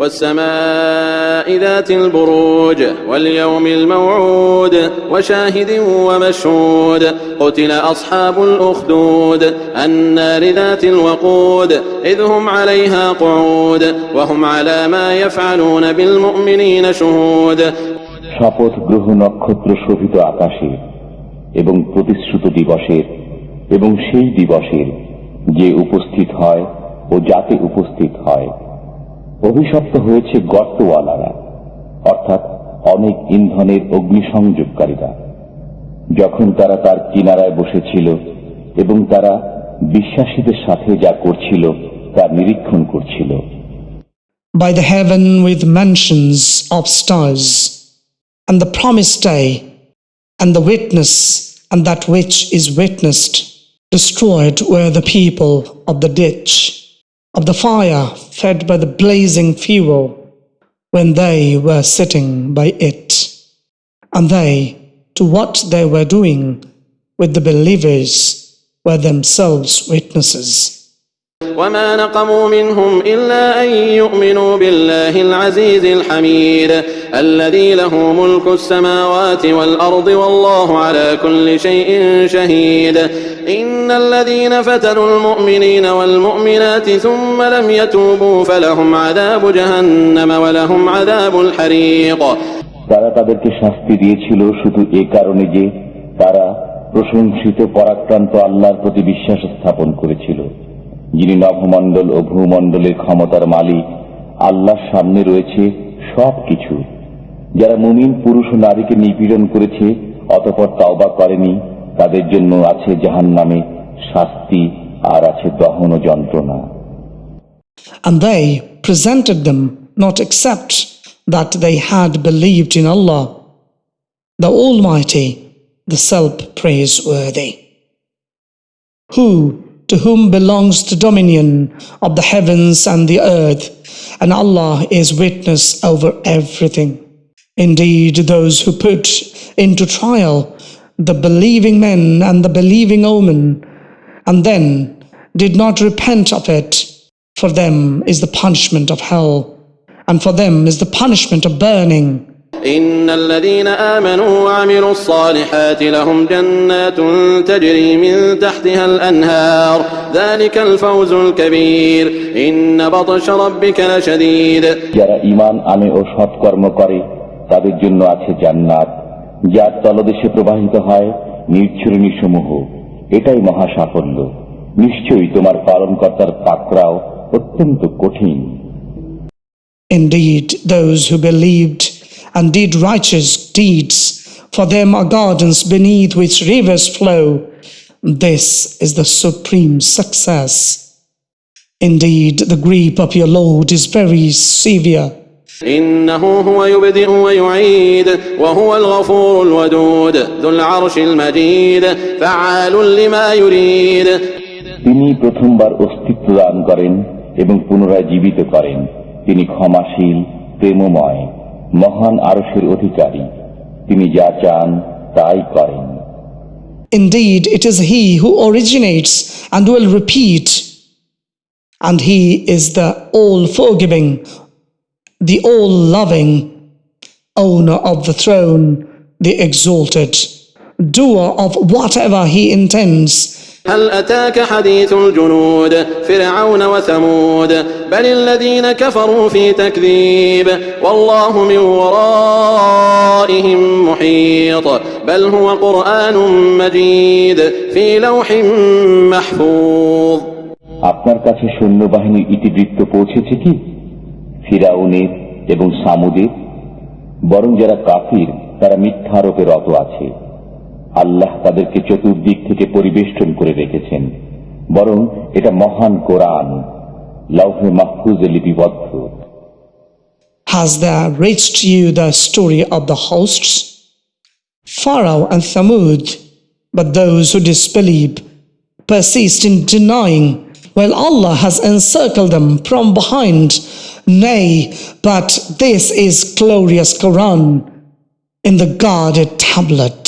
والسماء ذات البروج واليوم الموعود وشاهد ومشهود قتل أصحاب الأخدود النار ذات الوقود إذ هم عليها قعود وهم على ما يفعلون بالمؤمنين شهود শপথ গ্রহ নক্ষত্র শোভিত আকাশে এবং প্রতিশ্রুত দিবসের এবং সেই দিবসের যে উপস্থিত হয় ও যাতে উপস্থিত হয় অভিশপ্ত হয়েছে গর্তওয়ালারা অর্থাৎ অনেক ইন্ধনের অগ্নিসংযোগকারীরা যখন তারা তার কিনারায় বসেছিল এবং তারা বিশ্বাসীদের সাথে যা করছিল তা নিরীক্ষণ করছিল By the heaven with mansions of stars, and the promised day, and the witness, and that which is witnessed, destroyed were the people of the ditch, of the fire fed by the blazing fuel, when they were sitting by it. And they, to what they were doing with the believers, were themselves witnesses. وما نقموا منهم إلا أن يؤمنوا بالله العزيز الحميد الذي له ملك السماوات والأرض والله على كل شيء شهيد إن الذين فتنوا المؤمنين والمؤمنات ثم لم يتوبوا فلهم عذاب جهنم ولهم عذاب الحريق তারা তাদেরকে শাস্তি দিয়েছিল শুধু এ কারণে যে তারা প্রশংসিত পরাক্রান্ত আল্লাহর প্রতি বিশ্বাস স্থাপন করেছিল যিনি নভমণ্ডল ও ভূমণ্ডলের ক্ষমতার মালিক আল্লাহর সামনে রয়েছে সব কিছু যারা মুমিন পুরুষ ও নারীকে নিপীড়ন করেছে অতপর তাওবা করেনি তাদের জন্য আছে জাহান নামে শাস্তি আর আছে দহন ও যন্ত্রণা And they presented them not except that they had believed in Allah, the Almighty, the self praiseworthy. Who to whom belongs the dominion of the heavens and the earth, and Allah is witness over everything. Indeed, those who put into trial the believing men and the believing women, and then did not repent of it, for them is the punishment of hell, and for them is the punishment of burning. إن الذين آمنوا وعملوا الصالحات لهم جنات تجري من تحتها الأنهار ذلك الفوز الكبير إن بطش ربك لشديد যারা ইমান আনে ও সৎকর্ম করে তাদের জন্য আছে জান্নাত যার তলদেশে প্রবাহিত হয় নির্ঝরণী সমূহ এটাই মহা সাফল্য নিশ্চয়ই তোমার পালনকর্তার পাকড়াও অত্যন্ত কঠিন Indeed, those who believed and did righteous deeds, for them are gardens beneath which rivers flow. This is the supreme success. Indeed, the grip of your Lord is very severe. إنه هو يبدئ ويعيد وهو الغفور الودود ذو العرش المجيد فعال لما يريد তিনি প্রথমবার অস্তিত্ব দান করেন এবং পুনরায় জীবিত করেন তিনি ক্ষমাশীল প্রেমময় মহান আরসের অধিকারী তিনি যা চান তাই করেন Indeed, it is He who originates and will repeat, and He is the all forgiving, the all loving, owner of the throne, the exalted, doer of whatever He intends. هل أتاك حديث الجنود فرعون وثمود بل الذين كفروا في تكذيب والله من ورائهم محيط بل هو قرآن مجيد في لوح محفوظ আপনার কাছে সৈন্যবাহিনীর ইতিবৃত্ত পৌঁছেছে কি ফিরাউনের এবং সামুদের বরং যারা কাফির তারা মিথ্যারোপে রত আছে আল্লাহ তাদেরকে চতুর্দিক থেকে পরিবেষ্টন করে রেখেছেন বরং এটা মহান কোরআন লৌহে মাহফুজে লিপিবদ্ধ Has there reached you the story of the hosts? Pharaoh and Thamud, but those who disbelieve persist in denying, while Allah has encircled them from behind, Nay, but this is glorious Quran in the guarded tablet.